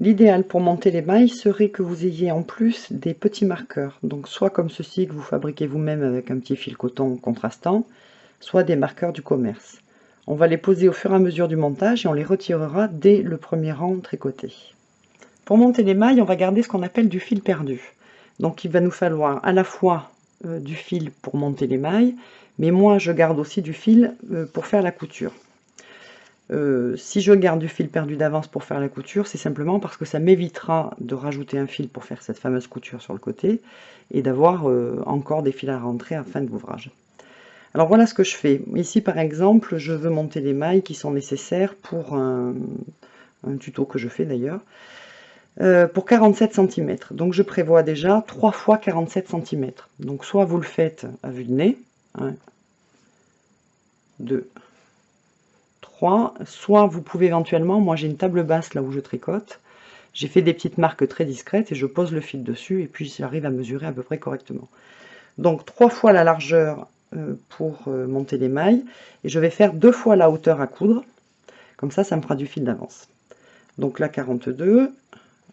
L'idéal pour monter les mailles serait que vous ayez en plus des petits marqueurs. Donc soit comme ceci que vous fabriquez vous-même avec un petit fil coton contrastant, soit des marqueurs du commerce. On va les poser au fur et à mesure du montage et on les retirera dès le premier rang tricoté. Pour monter les mailles, on va garder ce qu'on appelle du fil perdu. Donc il va nous falloir à la fois euh, du fil pour monter les mailles, mais moi je garde aussi du fil euh, pour faire la couture. Euh, si je garde du fil perdu d'avance pour faire la couture, c'est simplement parce que ça m'évitera de rajouter un fil pour faire cette fameuse couture sur le côté et d'avoir euh, encore des fils à rentrer à fin de l'ouvrage. Alors voilà ce que je fais. Ici par exemple, je veux monter les mailles qui sont nécessaires pour un, tuto que je fais d'ailleurs, euh, pour 47 cm. Donc je prévois déjà 3 fois 47 cm. Donc soit vous le faites à vue de nez, 1, 2, soit vous pouvez éventuellement, moi j'ai une table basse là où je tricote, j'ai fait des petites marques très discrètes et je pose le fil dessus et puis j'arrive à mesurer à peu près correctement. Donc trois fois la largeur euh, pour euh, monter les mailles et je vais faire deux fois la hauteur à coudre, comme ça ça me fera du fil d'avance. Donc là 42,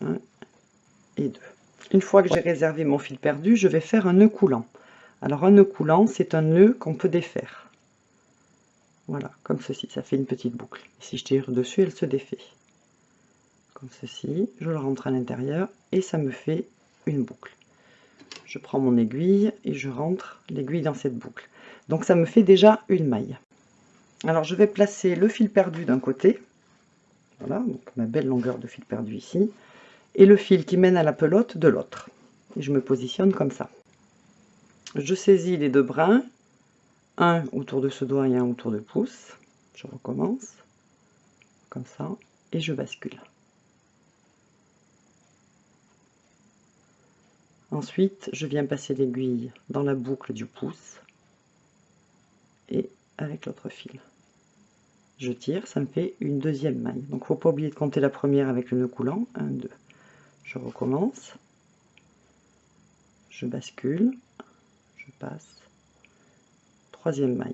1 et 2. Une fois que j'ai réservé mon fil perdu, je vais faire un nœud coulant. Alors un nœud coulant, c'est un nœud qu'on peut défaire. Voilà, comme ceci, ça fait une petite boucle. si je tire dessus, elle se défait. Comme ceci, je le rentre à l'intérieur et ça me fait une boucle. Je prends mon aiguille et je rentre l'aiguille dans cette boucle. Donc ça me fait déjà une maille. Alors je vais placer le fil perdu d'un côté, voilà, donc ma belle longueur de fil perdu ici, et le fil qui mène à la pelote de l'autre. Et je me positionne comme ça. Je saisis les deux brins un autour de ce doigt et un autour de pouce. Je recommence, comme ça, et je bascule. Ensuite, je viens passer l'aiguille dans la boucle du pouce et avec l'autre fil. Je tire, ça me fait une deuxième maille. Donc, faut pas oublier de compter la première avec le nœud coulant. 1, 2. Je recommence. Je bascule. Je passe troisième maille.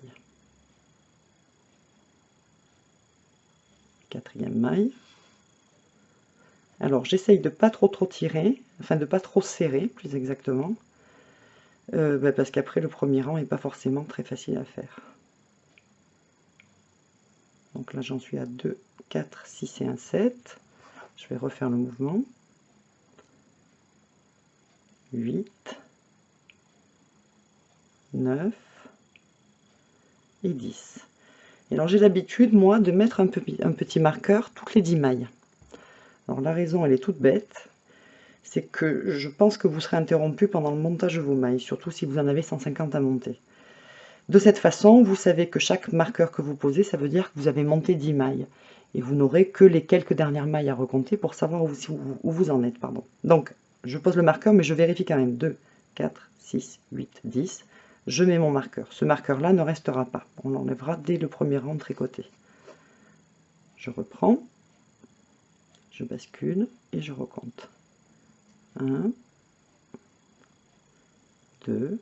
Quatrième maille. Alors j'essaye de pas trop trop tirer, enfin de pas trop serrer plus exactement, euh, bah, parce qu'après le premier rang n'est pas forcément très facile à faire. Donc là j'en suis à 2, 4, 6 et 1, 7. Je vais refaire le mouvement. 8, 9, et 10. Et alors j'ai l'habitude, moi, de mettre un, petit marqueur toutes les 10 mailles. Alors la raison, elle est toute bête, c'est que je pense que vous serez interrompu pendant le montage de vos mailles, surtout si vous en avez 150 à monter. De cette façon, vous savez que chaque marqueur que vous posez, ça veut dire que vous avez monté 10 mailles. Et vous n'aurez que les quelques dernières mailles à recompter pour savoir où, où vous en êtes. Pardon. Donc, je pose le marqueur, mais je vérifie quand même. 2, 4, 6, 8, 10 je mets mon marqueur. Ce marqueur-là ne restera pas. On l'enlèvera dès le premier rang tricoté. Je reprends, je bascule et je recompte. 1, 2,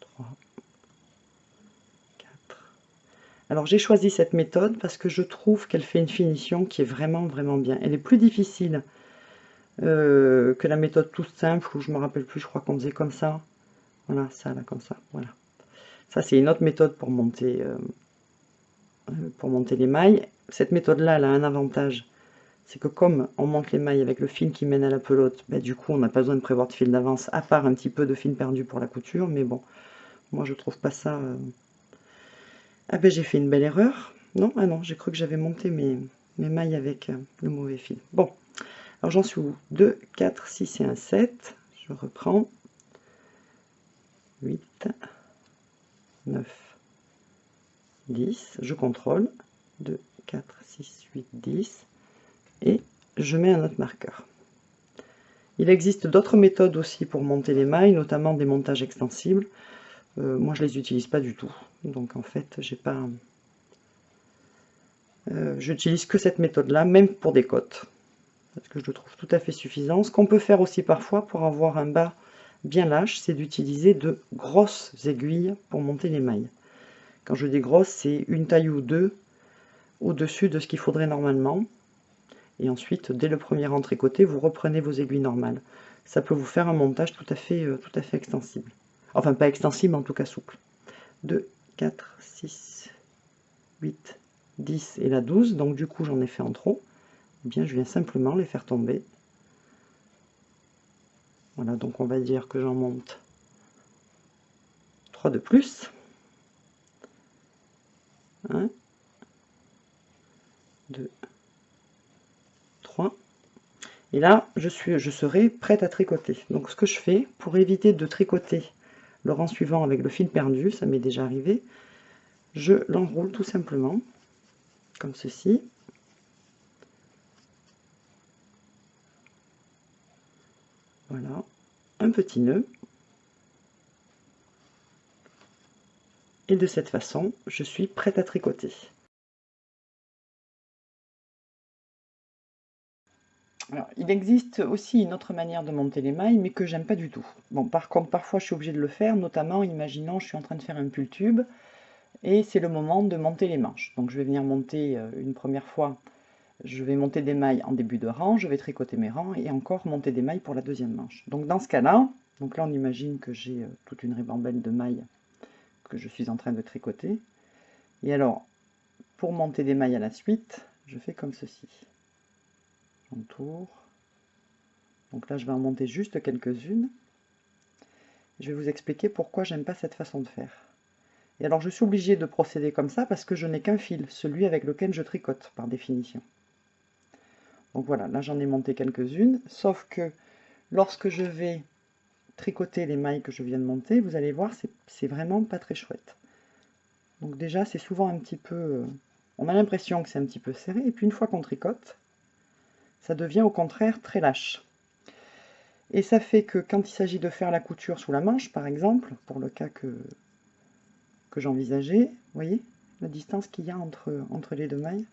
3, 4. Alors j'ai choisi cette méthode parce que je trouve qu'elle fait une finition qui est vraiment vraiment bien. Elle est plus difficile euh, que la méthode toute simple où je me rappelle plus, je crois qu'on faisait comme ça. Voilà, ça là, comme ça. Voilà. Ça, c'est une autre méthode pour monter, euh, euh, pour monter les mailles. Cette méthode-là, elle a un avantage. C'est que comme on monte les mailles avec le fil qui mène à la pelote, bah, du coup, on n'a pas besoin de prévoir de fil d'avance, à part un petit peu de fil perdu pour la couture. Mais bon, moi, je trouve pas ça... Euh, ah ben, j'ai fait une belle erreur. Non, ah non, j'ai cru que j'avais monté mes, mes mailles avec le mauvais fil. Bon, alors j'en suis où? 2, 4, 6 et 1, 7. Je reprends. 8, 9, 10, je contrôle, 2, 4, 6, 8, 10, et je mets un autre marqueur. Il existe d'autres méthodes aussi pour monter les mailles, notamment des montages extensibles. Euh, moi, je les utilise pas du tout. Donc, en fait, j'ai pas... Euh, j'utilise que cette méthode-là, même pour des côtes. Parce que je le trouve tout à fait suffisant. Ce qu'on peut faire aussi parfois pour avoir un bas bien lâche, c'est d'utiliser de grosses aiguilles pour monter les mailles. Quand je dis grosses, c'est une taille ou deux au-dessus de ce qu'il faudrait normalement. Et ensuite, dès le premier rang tricoté, vous reprenez vos aiguilles normales. Ça peut vous faire un montage tout à fait, euh, tout à fait extensible. Enfin, pas extensible, en tout cas souple. 2, 4, 6, 8, 10 et la 12. Donc du coup, j'en ai fait en trop. Eh bien, je viens simplement les faire tomber. Voilà, donc on va dire que j'en monte 3 de plus. 1, 2, 3. Et là, je, suis, je serai prête à tricoter. Donc ce que je fais, pour éviter de tricoter le rang suivant avec le fil perdu, ça m'est déjà arrivé, je l'enroule tout simplement, comme ceci. Voilà, petit nœud. Et de cette façon, je suis prête à tricoter. il existe aussi une autre manière de monter les mailles, mais que j'aime pas du tout. Bon, par contre, parfois je suis obligée de le faire, notamment, imaginons, je suis en train de faire un pull tube, et c'est le moment de monter les manches. Donc je vais venir monter euh, une première fois, je vais monter des mailles en début de rang, je vais tricoter mes rangs, et encore monter des mailles pour la deuxième manche. Donc dans ce cas-là, donc là on imagine que j'ai euh, toute une ribambelle de mailles que je suis en train de tricoter. Et alors, pour monter des mailles à la suite, je fais comme ceci tour. Donc là, je vais en monter juste quelques-unes. Je vais vous expliquer pourquoi j'aime pas cette façon de faire. Et alors, je suis obligée de procéder comme ça parce que je n'ai qu'un fil, celui avec lequel je tricote, par définition. Donc voilà, là j'en ai monté quelques-unes, sauf que lorsque je vais tricoter les mailles que je viens de monter, vous allez voir, c'est vraiment pas très chouette. Donc déjà, c'est souvent un petit peu... Euh, on a l'impression que c'est un petit peu serré, et puis une fois qu'on tricote, ça devient au contraire très lâche. Et ça fait que quand il s'agit de faire la couture sous la manche, par exemple, pour le cas que, que j'envisageais, vous voyez la distance qu'il y a entre, entre les deux mailles?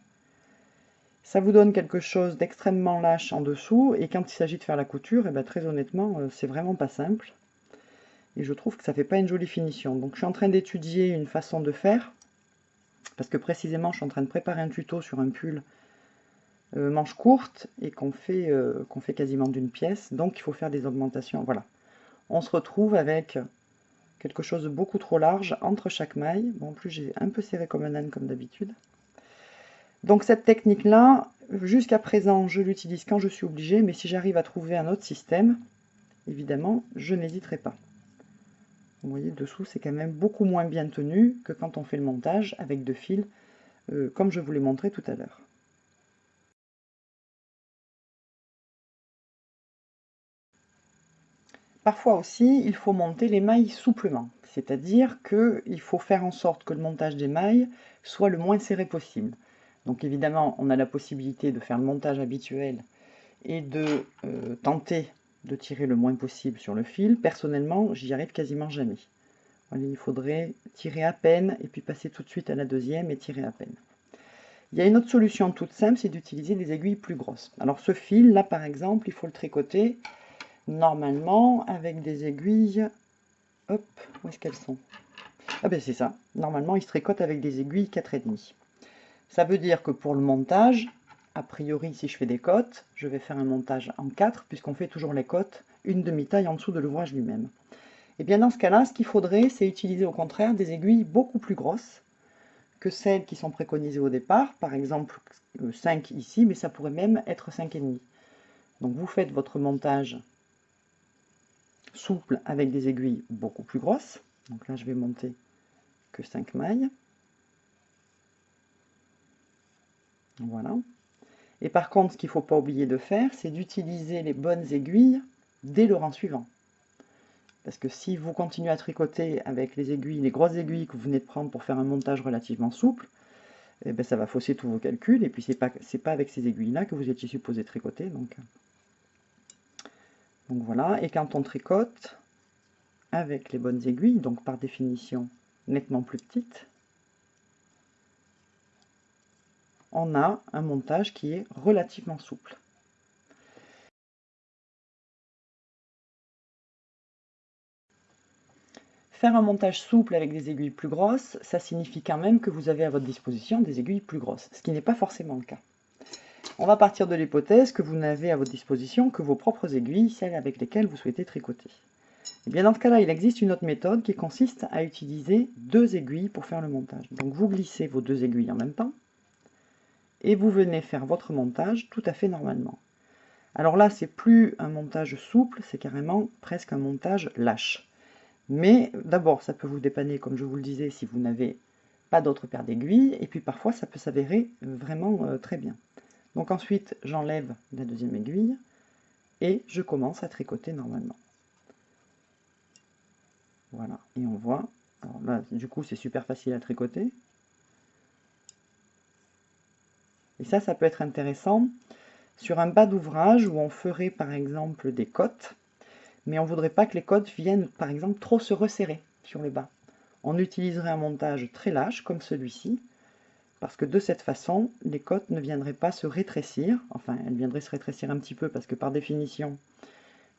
Ça vous donne quelque chose d'extrêmement lâche en dessous, et quand il s'agit de faire la couture, et eh bien, très honnêtement, euh, c'est vraiment pas simple. Et je trouve que ça fait pas une jolie finition. Donc je suis en train d'étudier une façon de faire, parce que précisément je suis en train de préparer un tuto sur un pull euh, manche courte et qu'on fait, euh, qu'on fait quasiment d'une pièce, donc il faut faire des augmentations. Voilà. On se retrouve avec quelque chose de beaucoup trop large entre chaque maille. Bon, en plus j'ai un peu serré comme un âne comme d'habitude. Donc cette technique-là, jusqu'à présent, je l'utilise quand je suis obligée, mais si j'arrive à trouver un autre système, évidemment, je n'hésiterai pas. Vous voyez, dessous, c'est quand même beaucoup moins bien tenu que quand on fait le montage avec deux fils, euh, comme je vous l'ai montré tout à l'heure. Parfois aussi, il faut monter les mailles souplement, c'est-à-dire qu'il faut faire en sorte que le montage des mailles soit le moins serré possible. Donc évidemment, on a la possibilité de faire le montage habituel et de euh, tenter de tirer le moins possible sur le fil. Personnellement, j'y arrive quasiment jamais. il faudrait tirer à peine et puis passer tout de suite à la deuxième et tirer à peine. Il y a une autre solution toute simple, c'est d'utiliser des aiguilles plus grosses. Alors ce fil, là par exemple, il faut le tricoter normalement avec des aiguilles, hop, où est-ce qu'elles sont? Ah ben c'est ça, normalement il se tricote avec des aiguilles 4,5. Ça veut dire que pour le montage, a priori si je fais des côtes, je vais faire un montage en 4, puisqu'on fait toujours les côtes, une demi-taille en dessous de l'ouvrage lui-même. Et eh bien dans ce cas-là, ce qu'il faudrait, c'est utiliser au contraire des aiguilles beaucoup plus grosses que celles qui sont préconisées au départ, par exemple 5 ici, mais ça pourrait même être 5,5. Donc vous faites votre montage souple avec des aiguilles beaucoup plus grosses. Donc là, je vais monter que 5 mailles. Voilà. Et par contre, ce qu'il ne faut pas oublier de faire, c'est d'utiliser les bonnes aiguilles dès le rang suivant. Parce que si vous continuez à tricoter avec les aiguilles, les grosses aiguilles que vous venez de prendre pour faire un montage relativement souple, eh ben, ça va fausser tous vos calculs. Et puis, ce n'est pas, pas avec ces aiguilles-là que vous étiez supposé tricoter. Donc, donc voilà, et quand on tricote avec les bonnes aiguilles, donc par définition nettement plus petites, on a un montage qui est relativement souple. Faire un montage souple avec des aiguilles plus grosses, ça signifie quand même que vous avez à votre disposition des aiguilles plus grosses, ce qui n'est pas forcément le cas. On va partir de l'hypothèse que vous n'avez à votre disposition que vos propres aiguilles, celles avec lesquelles vous souhaitez tricoter. Et eh bien dans ce cas-là, il existe une autre méthode qui consiste à utiliser deux aiguilles pour faire le montage. Donc vous glissez vos deux aiguilles en même temps, et vous venez faire votre montage tout à fait normalement. Alors là, c'est plus un montage souple, c'est carrément presque un montage lâche. Mais d'abord, ça peut vous dépanner, comme je vous le disais, si vous n'avez pas d'autre paire d'aiguilles, et puis parfois, ça peut s'avérer vraiment euh, très bien. Donc ensuite, j'enlève la deuxième aiguille, et je commence à tricoter normalement. Voilà, et on voit, alors là, du coup, c'est super facile à tricoter. Et ça, ça peut être intéressant sur un bas d'ouvrage où on ferait par exemple des côtes, mais on ne voudrait pas que les côtes viennent par exemple trop se resserrer sur le bas. On utiliserait un montage très lâche comme celui-ci, parce que de cette façon, les côtes ne viendraient pas se rétrécir, enfin elles viendraient se rétrécir un petit peu parce que par définition,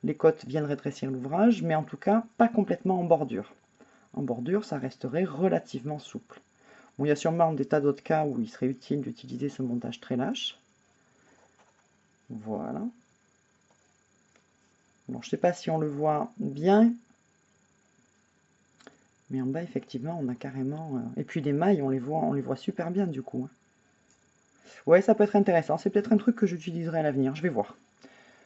les côtes viennent rétrécir l'ouvrage, mais en tout cas pas complètement en bordure. En bordure, ça resterait relativement souple. Il y a sûrement des tas d'autres cas où il serait utile d'utiliser ce montage très lâche. Voilà. Je ne sais pas si on le voit bien, mais en bas, effectivement, on a carrément... Euh, et puis les mailles, on les voit, on les voit super bien, du coup. Hein. Ouais, ça peut être intéressant. C'est peut-être un truc que j'utiliserai à l'avenir. Je vais voir.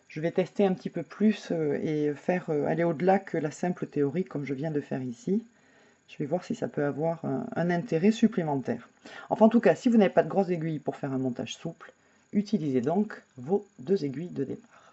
Je vais tester un petit peu plus euh, et faire euh, aller au-delà que la simple théorie, comme je viens de faire ici. Je vais voir si ça peut avoir un, intérêt supplémentaire. Enfin, en tout cas, si vous n'avez pas de grosses aiguilles pour faire un montage souple, utilisez donc vos deux aiguilles de départ.